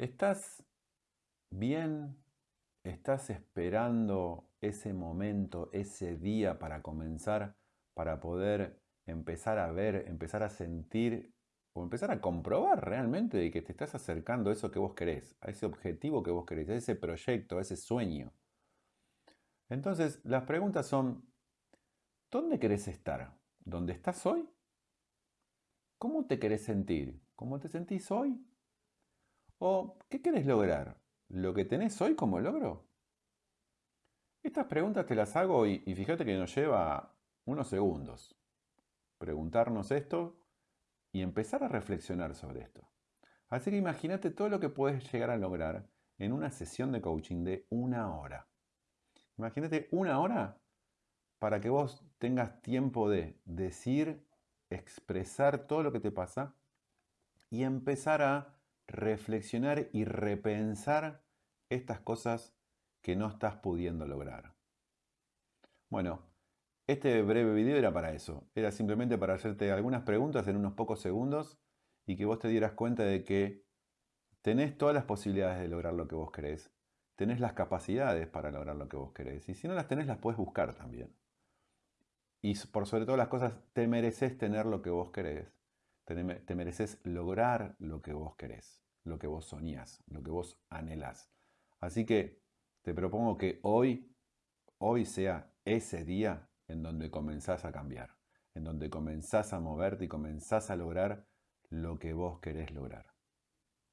¿Estás bien? ¿Estás esperando ese momento, ese día para comenzar, para poder empezar a ver, empezar a sentir o empezar a comprobar realmente de que te estás acercando a eso que vos querés, a ese objetivo que vos querés, a ese proyecto, a ese sueño? Entonces, las preguntas son, ¿dónde querés estar? ¿Dónde estás hoy? ¿Cómo te querés sentir? ¿Cómo te sentís hoy? ¿O qué querés lograr? ¿Lo que tenés hoy como logro? Estas preguntas te las hago y, fíjate que nos lleva unos segundos preguntarnos esto y empezar a reflexionar sobre esto. Así que imagínate todo lo que puedes llegar a lograr en una sesión de coaching de una hora. Imagínate una hora para que vos tengas tiempo de decir, expresar todo lo que te pasa y empezar a reflexionar y repensar estas cosas que no estás pudiendo lograr. Bueno, este breve video era para eso. Era simplemente para hacerte algunas preguntas en unos pocos segundos y que vos te dieras cuenta de que tenés todas las posibilidades de lograr lo que vos querés. Tenés las capacidades para lograr lo que vos querés. Y si no las tenés, las puedes buscar también. Y por sobre todas las cosas, te mereces tener lo que vos querés. Te mereces lograr lo que vos querés, lo que vos soñás, lo que vos anhelás. Así que te propongo que hoy, hoy sea ese día en donde comenzás a cambiar, en donde comenzás a moverte y comenzás a lograr lo que vos querés lograr.